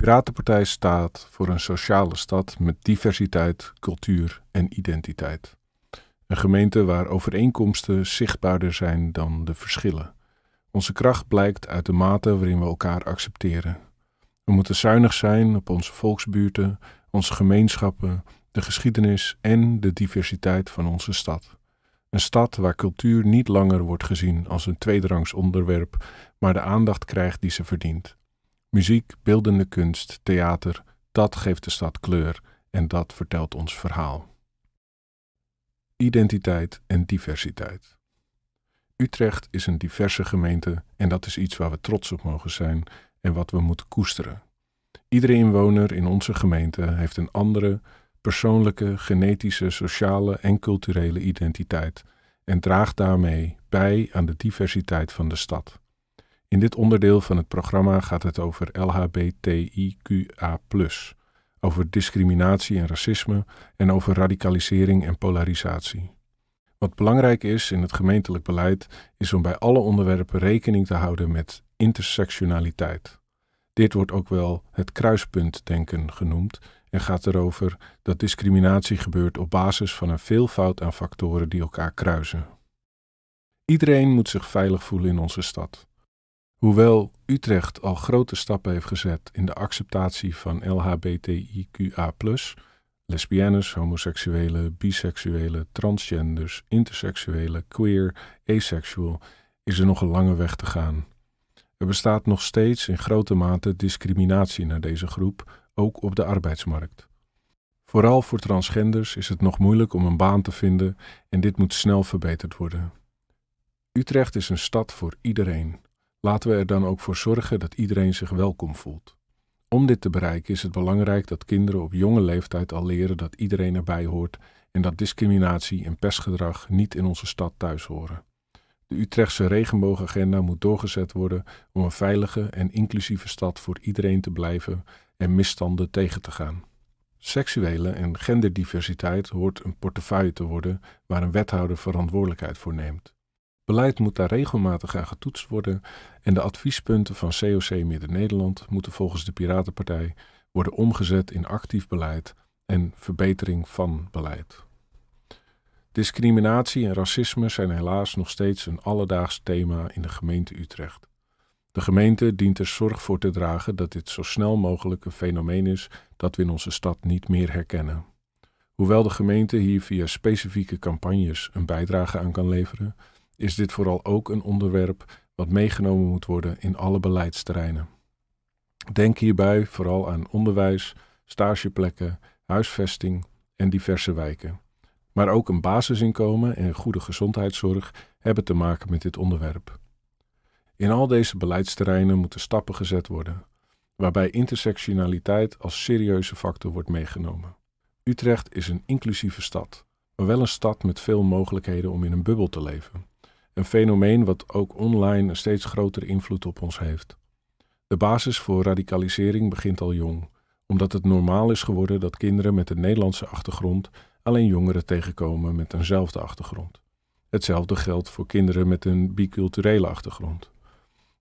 Piratenpartij staat voor een sociale stad met diversiteit, cultuur en identiteit. Een gemeente waar overeenkomsten zichtbaarder zijn dan de verschillen. Onze kracht blijkt uit de mate waarin we elkaar accepteren. We moeten zuinig zijn op onze volksbuurten, onze gemeenschappen, de geschiedenis en de diversiteit van onze stad. Een stad waar cultuur niet langer wordt gezien als een tweederangs onderwerp, maar de aandacht krijgt die ze verdient. Muziek, beeldende kunst, theater, dat geeft de stad kleur en dat vertelt ons verhaal. Identiteit en diversiteit. Utrecht is een diverse gemeente en dat is iets waar we trots op mogen zijn en wat we moeten koesteren. Iedere inwoner in onze gemeente heeft een andere, persoonlijke, genetische, sociale en culturele identiteit en draagt daarmee bij aan de diversiteit van de stad. In dit onderdeel van het programma gaat het over LHBTIQA, over discriminatie en racisme en over radicalisering en polarisatie. Wat belangrijk is in het gemeentelijk beleid, is om bij alle onderwerpen rekening te houden met intersectionaliteit. Dit wordt ook wel het kruispuntdenken genoemd en gaat erover dat discriminatie gebeurt op basis van een veelvoud aan factoren die elkaar kruisen. Iedereen moet zich veilig voelen in onze stad. Hoewel Utrecht al grote stappen heeft gezet in de acceptatie van LHBTIQA, lesbiennes, homoseksuelen, biseksuelen, transgenders, interseksuelen, queer, asexual, is er nog een lange weg te gaan. Er bestaat nog steeds in grote mate discriminatie naar deze groep, ook op de arbeidsmarkt. Vooral voor transgenders is het nog moeilijk om een baan te vinden en dit moet snel verbeterd worden. Utrecht is een stad voor iedereen. Laten we er dan ook voor zorgen dat iedereen zich welkom voelt. Om dit te bereiken is het belangrijk dat kinderen op jonge leeftijd al leren dat iedereen erbij hoort en dat discriminatie en pestgedrag niet in onze stad thuis horen. De Utrechtse regenboogagenda moet doorgezet worden om een veilige en inclusieve stad voor iedereen te blijven en misstanden tegen te gaan. Seksuele en genderdiversiteit hoort een portefeuille te worden waar een wethouder verantwoordelijkheid voor neemt. Beleid moet daar regelmatig aan getoetst worden en de adviespunten van COC Midden-Nederland moeten volgens de Piratenpartij worden omgezet in actief beleid en verbetering van beleid. Discriminatie en racisme zijn helaas nog steeds een alledaags thema in de gemeente Utrecht. De gemeente dient er zorg voor te dragen dat dit zo snel mogelijk een fenomeen is dat we in onze stad niet meer herkennen. Hoewel de gemeente hier via specifieke campagnes een bijdrage aan kan leveren, is dit vooral ook een onderwerp wat meegenomen moet worden in alle beleidsterreinen. Denk hierbij vooral aan onderwijs, stageplekken, huisvesting en diverse wijken. Maar ook een basisinkomen en goede gezondheidszorg hebben te maken met dit onderwerp. In al deze beleidsterreinen moeten stappen gezet worden, waarbij intersectionaliteit als serieuze factor wordt meegenomen. Utrecht is een inclusieve stad, maar wel een stad met veel mogelijkheden om in een bubbel te leven. Een fenomeen wat ook online een steeds grotere invloed op ons heeft. De basis voor radicalisering begint al jong, omdat het normaal is geworden dat kinderen met een Nederlandse achtergrond alleen jongeren tegenkomen met eenzelfde achtergrond. Hetzelfde geldt voor kinderen met een biculturele achtergrond.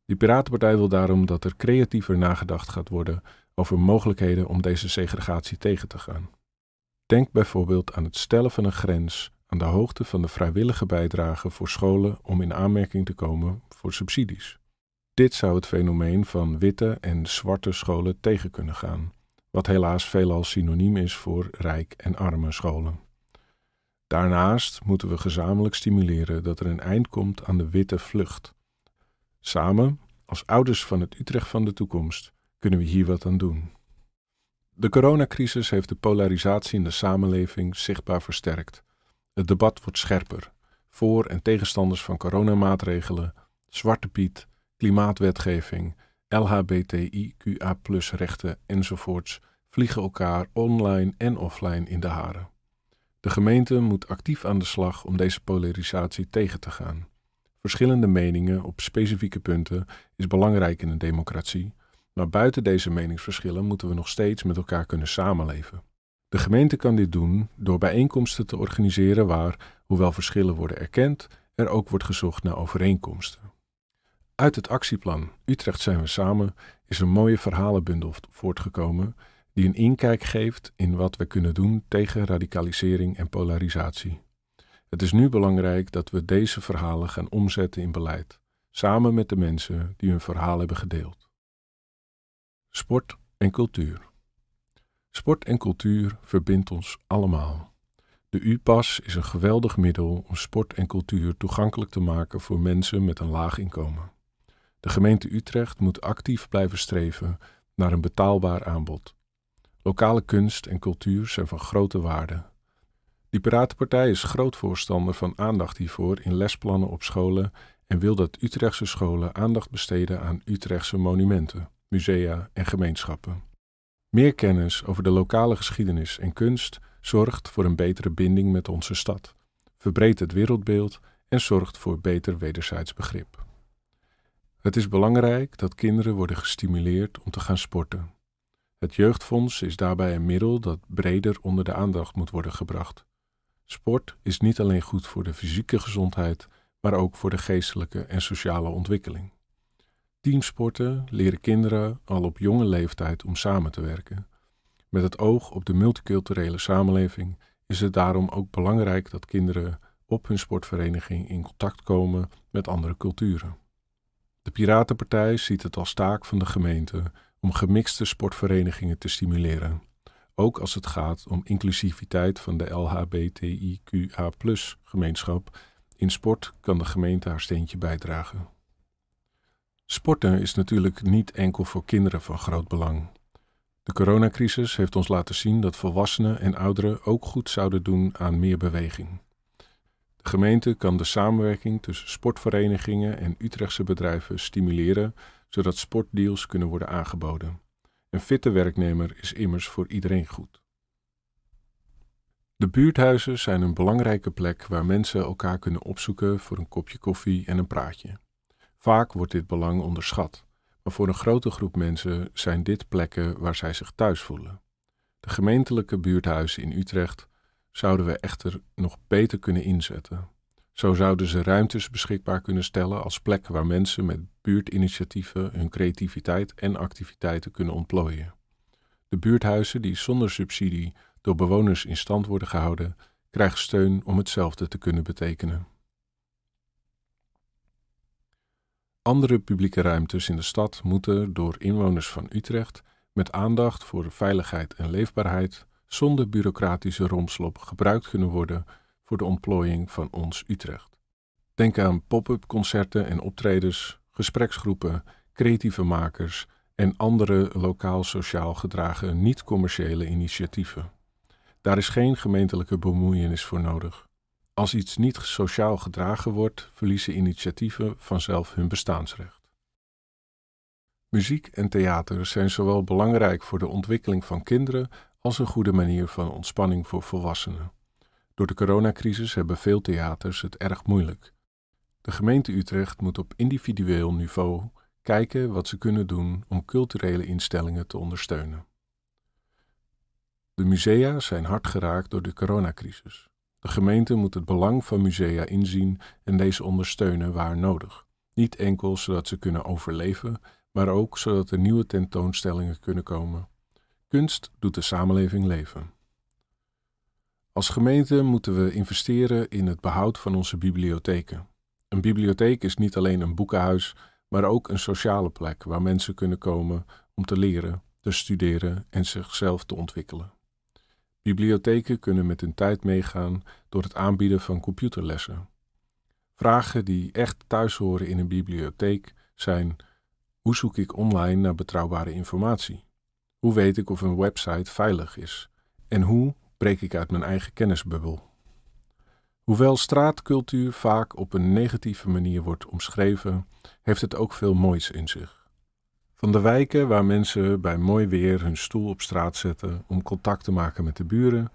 De Piratenpartij wil daarom dat er creatiever nagedacht gaat worden over mogelijkheden om deze segregatie tegen te gaan. Denk bijvoorbeeld aan het stellen van een grens aan de hoogte van de vrijwillige bijdrage voor scholen om in aanmerking te komen voor subsidies. Dit zou het fenomeen van witte en zwarte scholen tegen kunnen gaan, wat helaas veelal synoniem is voor rijk en arme scholen. Daarnaast moeten we gezamenlijk stimuleren dat er een eind komt aan de witte vlucht. Samen, als ouders van het Utrecht van de toekomst, kunnen we hier wat aan doen. De coronacrisis heeft de polarisatie in de samenleving zichtbaar versterkt het debat wordt scherper. Voor- en tegenstanders van coronamaatregelen, Zwarte Piet, klimaatwetgeving, LHBTIQA rechten enzovoorts vliegen elkaar online en offline in de haren. De gemeente moet actief aan de slag om deze polarisatie tegen te gaan. Verschillende meningen op specifieke punten is belangrijk in een democratie, maar buiten deze meningsverschillen moeten we nog steeds met elkaar kunnen samenleven. De gemeente kan dit doen door bijeenkomsten te organiseren waar, hoewel verschillen worden erkend, er ook wordt gezocht naar overeenkomsten. Uit het actieplan Utrecht zijn we samen is een mooie verhalenbundel voortgekomen die een inkijk geeft in wat we kunnen doen tegen radicalisering en polarisatie. Het is nu belangrijk dat we deze verhalen gaan omzetten in beleid, samen met de mensen die hun verhaal hebben gedeeld. Sport en cultuur. Sport en cultuur verbindt ons allemaal. De U-pas is een geweldig middel om sport en cultuur toegankelijk te maken voor mensen met een laag inkomen. De gemeente Utrecht moet actief blijven streven naar een betaalbaar aanbod. Lokale kunst en cultuur zijn van grote waarde. Die Piratenpartij is groot voorstander van aandacht hiervoor in lesplannen op scholen en wil dat Utrechtse scholen aandacht besteden aan Utrechtse monumenten, musea en gemeenschappen. Meer kennis over de lokale geschiedenis en kunst zorgt voor een betere binding met onze stad, verbreedt het wereldbeeld en zorgt voor beter wederzijds begrip. Het is belangrijk dat kinderen worden gestimuleerd om te gaan sporten. Het jeugdfonds is daarbij een middel dat breder onder de aandacht moet worden gebracht. Sport is niet alleen goed voor de fysieke gezondheid, maar ook voor de geestelijke en sociale ontwikkeling. Teamsporten leren kinderen al op jonge leeftijd om samen te werken. Met het oog op de multiculturele samenleving is het daarom ook belangrijk dat kinderen op hun sportvereniging in contact komen met andere culturen. De Piratenpartij ziet het als taak van de gemeente om gemixte sportverenigingen te stimuleren, ook als het gaat om inclusiviteit van de LHBTIQA-gemeenschap. In sport kan de gemeente haar steentje bijdragen. Sporten is natuurlijk niet enkel voor kinderen van groot belang. De coronacrisis heeft ons laten zien dat volwassenen en ouderen ook goed zouden doen aan meer beweging. De gemeente kan de samenwerking tussen sportverenigingen en Utrechtse bedrijven stimuleren, zodat sportdeals kunnen worden aangeboden. Een fitte werknemer is immers voor iedereen goed. De buurthuizen zijn een belangrijke plek waar mensen elkaar kunnen opzoeken voor een kopje koffie en een praatje. Vaak wordt dit belang onderschat, maar voor een grote groep mensen zijn dit plekken waar zij zich thuis voelen. De gemeentelijke buurthuizen in Utrecht zouden we echter nog beter kunnen inzetten. Zo zouden ze ruimtes beschikbaar kunnen stellen als plek waar mensen met buurtinitiatieven hun creativiteit en activiteiten kunnen ontplooien. De buurthuizen die zonder subsidie door bewoners in stand worden gehouden, krijgen steun om hetzelfde te kunnen betekenen. Andere publieke ruimtes in de stad moeten door inwoners van Utrecht met aandacht voor veiligheid en leefbaarheid zonder bureaucratische romslop gebruikt kunnen worden voor de ontplooiing van ons Utrecht. Denk aan pop-up concerten en optredens, gespreksgroepen, creatieve makers en andere lokaal sociaal gedragen niet-commerciële initiatieven. Daar is geen gemeentelijke bemoeienis voor nodig. Als iets niet sociaal gedragen wordt, verliezen initiatieven vanzelf hun bestaansrecht. Muziek en theater zijn zowel belangrijk voor de ontwikkeling van kinderen als een goede manier van ontspanning voor volwassenen. Door de coronacrisis hebben veel theaters het erg moeilijk. De gemeente Utrecht moet op individueel niveau kijken wat ze kunnen doen om culturele instellingen te ondersteunen. De musea zijn hard geraakt door de coronacrisis. De gemeente moet het belang van musea inzien en deze ondersteunen waar nodig. Niet enkel zodat ze kunnen overleven, maar ook zodat er nieuwe tentoonstellingen kunnen komen. Kunst doet de samenleving leven. Als gemeente moeten we investeren in het behoud van onze bibliotheken. Een bibliotheek is niet alleen een boekenhuis, maar ook een sociale plek waar mensen kunnen komen om te leren, te studeren en zichzelf te ontwikkelen. Bibliotheken kunnen met hun tijd meegaan door het aanbieden van computerlessen. Vragen die echt thuis horen in een bibliotheek zijn: hoe zoek ik online naar betrouwbare informatie? Hoe weet ik of een website veilig is? En hoe breek ik uit mijn eigen kennisbubbel? Hoewel straatcultuur vaak op een negatieve manier wordt omschreven, heeft het ook veel moois in zich. Van de wijken waar mensen bij mooi weer hun stoel op straat zetten om contact te maken met de buren,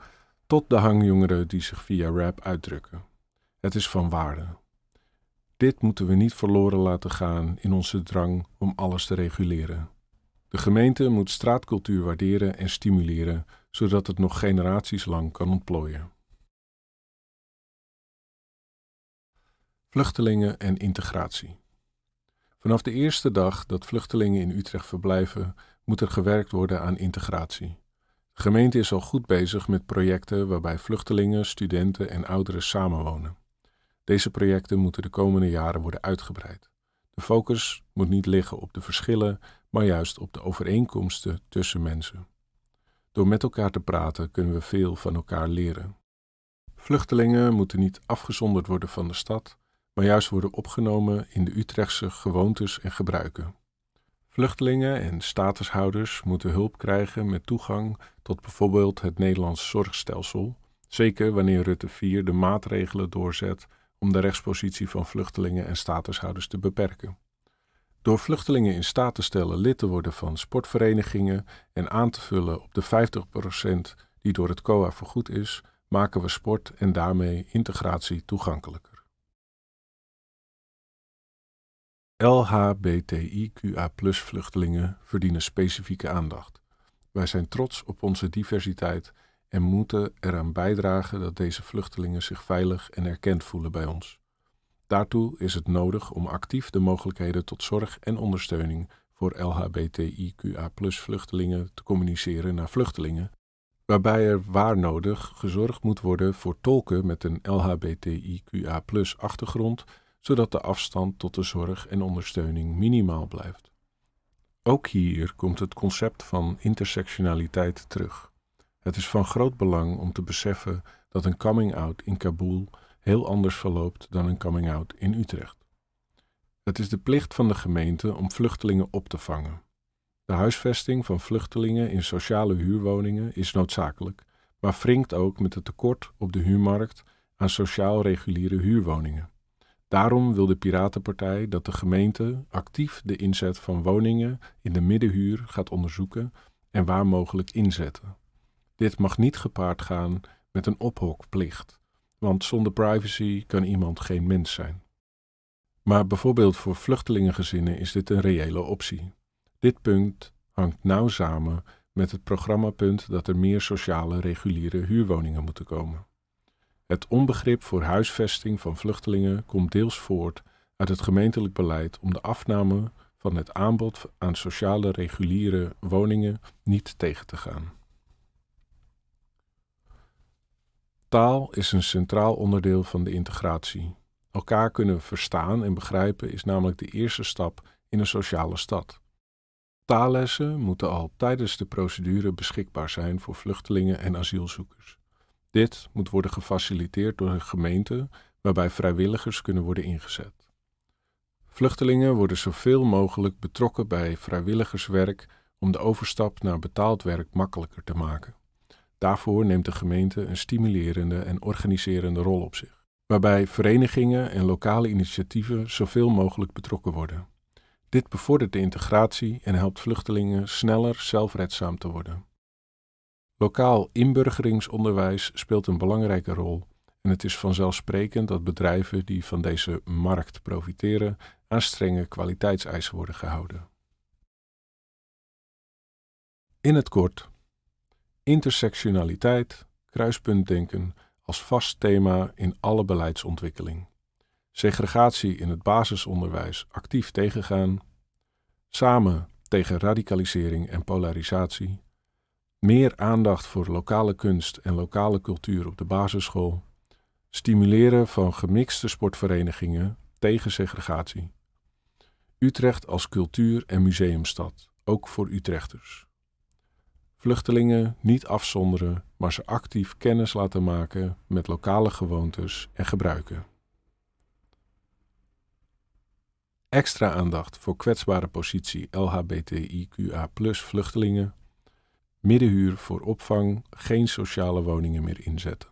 tot de hangjongeren die zich via rap uitdrukken. Het is van waarde. Dit moeten we niet verloren laten gaan in onze drang om alles te reguleren. De gemeente moet straatcultuur waarderen en stimuleren, zodat het nog generaties lang kan ontplooien. Vluchtelingen en integratie. Vanaf de eerste dag dat vluchtelingen in Utrecht verblijven, moet er gewerkt worden aan integratie. De gemeente is al goed bezig met projecten waarbij vluchtelingen, studenten en ouderen samenwonen. Deze projecten moeten de komende jaren worden uitgebreid. De focus moet niet liggen op de verschillen, maar juist op de overeenkomsten tussen mensen. Door met elkaar te praten kunnen we veel van elkaar leren. Vluchtelingen moeten niet afgezonderd worden van de stad, maar juist worden opgenomen in de Utrechtse gewoontes en gebruiken. Vluchtelingen en statushouders moeten hulp krijgen met toegang tot bijvoorbeeld het Nederlands zorgstelsel, zeker wanneer Rutte 4 de maatregelen doorzet om de rechtspositie van vluchtelingen en statushouders te beperken. Door vluchtelingen in staat te stellen lid te worden van sportverenigingen en aan te vullen op de 50% die door het COA vergoed is, maken we sport en daarmee integratie toegankelijker. LHBTIQA vluchtelingen verdienen specifieke aandacht. Wij zijn trots op onze diversiteit en moeten eraan bijdragen dat deze vluchtelingen zich veilig en erkend voelen bij ons. Daartoe is het nodig om actief de mogelijkheden tot zorg en ondersteuning voor LHBTIQA vluchtelingen te communiceren naar vluchtelingen, waarbij er waar nodig gezorgd moet worden voor tolken met een LHBTIQA achtergrond, zodat de afstand tot de zorg en ondersteuning minimaal blijft. Ook hier komt het concept van intersectionaliteit terug. Het is van groot belang om te beseffen dat een coming-out in Kabul heel anders verloopt dan een coming-out in Utrecht. Het is de plicht van de gemeente om vluchtelingen op te vangen. De huisvesting van vluchtelingen in sociale huurwoningen is noodzakelijk, maar wringt ook met het tekort op de huurmarkt aan sociaal reguliere huurwoningen. Daarom wil de Piratenpartij dat de gemeente actief de inzet van woningen in de middenhuur gaat onderzoeken en waar mogelijk inzetten. Dit mag niet gepaard gaan met een ophokplicht, want zonder privacy kan iemand geen mens zijn. Maar bijvoorbeeld voor vluchtelingengezinnen is dit een reële optie. Dit punt hangt nauw samen met het programmapunt dat er meer sociale reguliere huurwoningen moeten komen. Het onbegrip voor huisvesting van vluchtelingen komt deels voort uit het gemeentelijk beleid om de afname van het aanbod aan sociale reguliere woningen niet tegen te gaan. Taal is een centraal onderdeel van de integratie. Elkaar kunnen verstaan en begrijpen is namelijk de eerste stap in een sociale stad. Taallessen moeten al tijdens de procedure beschikbaar zijn voor vluchtelingen en asielzoekers. Dit moet worden gefaciliteerd door een gemeente waarbij vrijwilligers kunnen worden ingezet. Vluchtelingen worden zoveel mogelijk betrokken bij vrijwilligerswerk om de overstap naar betaald werk makkelijker te maken. Daarvoor neemt de gemeente een stimulerende en organiserende rol op zich, waarbij verenigingen en lokale initiatieven zoveel mogelijk betrokken worden. Dit bevordert de integratie en helpt vluchtelingen sneller zelfredzaam te worden. Lokaal inburgeringsonderwijs speelt een belangrijke rol en het is vanzelfsprekend dat bedrijven die van deze markt profiteren aan strenge kwaliteitseisen worden gehouden. In het kort Intersectionaliteit, kruispuntdenken als vast thema in alle beleidsontwikkeling. Segregatie in het basisonderwijs actief tegengaan. Samen tegen radicalisering en polarisatie. Meer aandacht voor lokale kunst en lokale cultuur op de basisschool. Stimuleren van gemixte sportverenigingen tegen segregatie. Utrecht als cultuur- en museumstad, ook voor Utrechters. Vluchtelingen niet afzonderen, maar ze actief kennis laten maken met lokale gewoontes en gebruiken. Extra aandacht voor kwetsbare positie LHBTIQA vluchtelingen. Middenhuur voor opvang, geen sociale woningen meer inzetten.